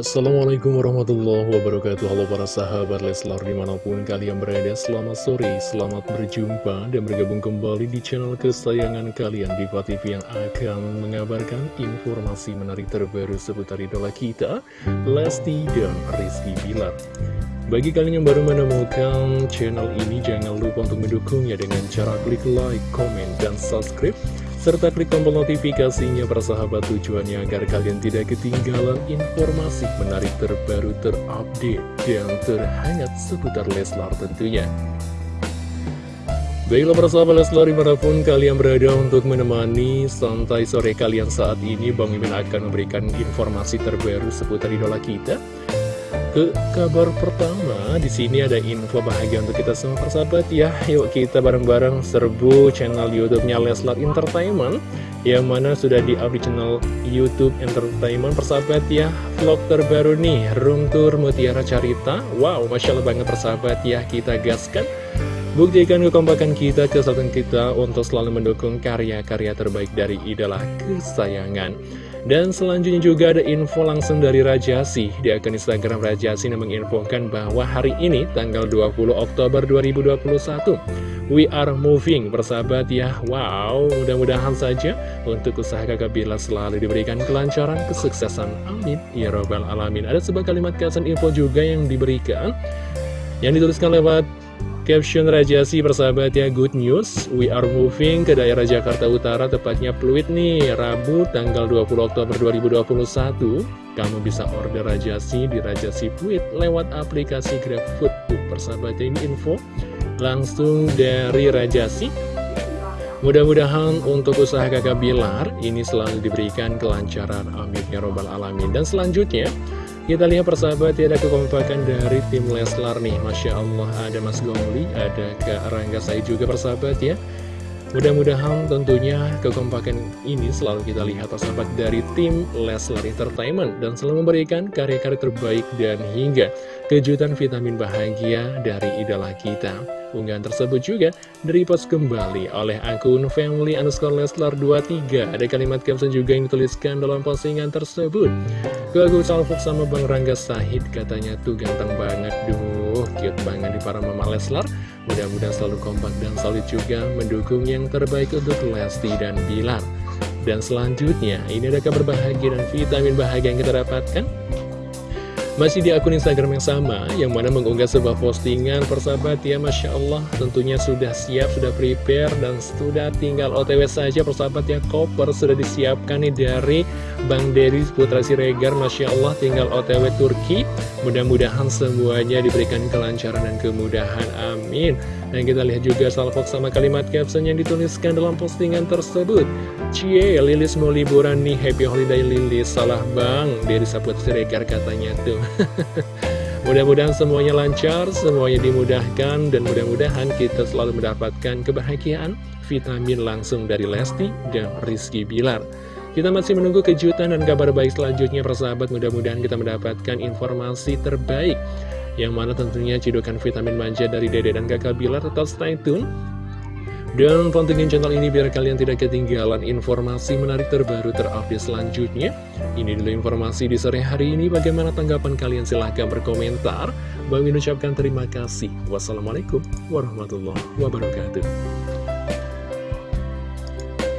Assalamualaikum warahmatullahi wabarakatuh. Halo para sahabat Leslar di mana pun kalian berada Selamat sore, selamat berjumpa dan bergabung kembali di channel kesayangan kalian Diva TV yang akan mengabarkan informasi menarik terbaru seputar idola kita Lesti dan Rizky Bilar. Bagi kalian yang baru menemukan channel ini, jangan lupa untuk mendukungnya dengan cara klik like, comment, dan subscribe serta klik tombol notifikasinya persahabat tujuannya agar kalian tidak ketinggalan informasi menarik terbaru terupdate dan terhangat seputar Leslar tentunya. Baiklah persahabat Leslar di mana pun kalian berada untuk menemani santai sore kalian saat ini Bang Mimin akan memberikan informasi terbaru seputar idola kita ke kabar pertama, di sini ada info bahagia untuk kita semua persahabat ya. Yuk kita bareng-bareng serbu channel YouTube-nya Leslar Entertainment yang mana sudah di-up di channel YouTube Entertainment persahabat ya. Vlog terbaru nih, Room Tour Mutiara Carita. Wow, Masya Allah banget persahabat ya, kita gaskan. Buktikan kekompakan kita, kesatuan kita untuk selalu mendukung karya-karya terbaik dari idola kesayangan. Dan selanjutnya juga ada info langsung dari Rajasi Di akun Instagram Rajasi menginfokan bahwa hari ini tanggal 20 Oktober 2021 We are moving persahabat ya. Wow mudah-mudahan saja untuk usaha kakak Bila selalu diberikan kelancaran kesuksesan. Amin. Ya Robbal Alamin. Ada sebuah kalimat kesan info juga yang diberikan Yang dituliskan lewat Caption Rajasi persahabat ya good news. We are moving ke daerah Jakarta Utara Tepatnya Pluit nih Rabu tanggal 20 Oktober 2021 Kamu bisa order Rajasi di Rajasi Pluit Lewat aplikasi GrabFood. Tuh persahabat ya ini info Langsung dari Rajasi Mudah-mudahan untuk usaha kakak Bilar ini selalu diberikan kelancaran. Amin ya robbal alamin. Dan selanjutnya kita lihat persahabat ya ada kekompakan dari tim Leslar nih. Masya Allah ada Mas Gongli, ada Kak Rangga saya juga persahabat ya. Mudah-mudahan tentunya kekompakan ini selalu kita lihat persahabat dari tim Leslar Entertainment Dan selalu memberikan karya-karya terbaik dan hingga kejutan vitamin bahagia dari idola kita Unggahan tersebut juga direpost kembali oleh akun family underscore leslar 23 Ada kalimat caption juga yang dituliskan dalam postingan tersebut. Gue aku salvok sama Bang Rangga Sahid katanya tuh ganteng banget. Duh cute banget di para mama Leslar. Mudah-mudahan selalu kompak dan solid juga mendukung yang terbaik untuk Lesti dan Bilar. Dan selanjutnya ini ada kabar bahagia dan vitamin bahagia yang kita dapatkan masih di akun Instagram yang sama, yang mana mengunggah sebuah postingan persahabat ya Masya Allah Tentunya sudah siap, sudah prepare, dan sudah tinggal otw saja persahabat ya Koper sudah disiapkan nih dari Bang Dery Putra Siregar Masya Allah tinggal otw Turki. Mudah-mudahan semuanya diberikan kelancaran dan kemudahan, amin. Dan kita lihat juga salvok sama kalimat caption yang dituliskan dalam postingan tersebut. Cie, Lilis mau liburan nih, happy holiday Lilis. Salah bang, dari Saput Siregar katanya tuh Mudah-mudahan semuanya lancar, semuanya dimudahkan Dan mudah-mudahan kita selalu mendapatkan kebahagiaan Vitamin langsung dari Lesti dan Rizky Bilar. Kita masih menunggu kejutan dan kabar baik selanjutnya persahabat. Mudah-mudahan kita mendapatkan informasi terbaik. Yang mana tentunya cidukan vitamin manja dari Dede dan kakak Bilar Tetap stay tune dan pantengin channel ini biar kalian tidak ketinggalan informasi menarik terbaru terupdate selanjutnya. Ini dulu informasi di sore hari ini. Bagaimana tanggapan kalian? Silahkan berkomentar. Bang ucapkan terima kasih. Wassalamualaikum warahmatullahi wabarakatuh.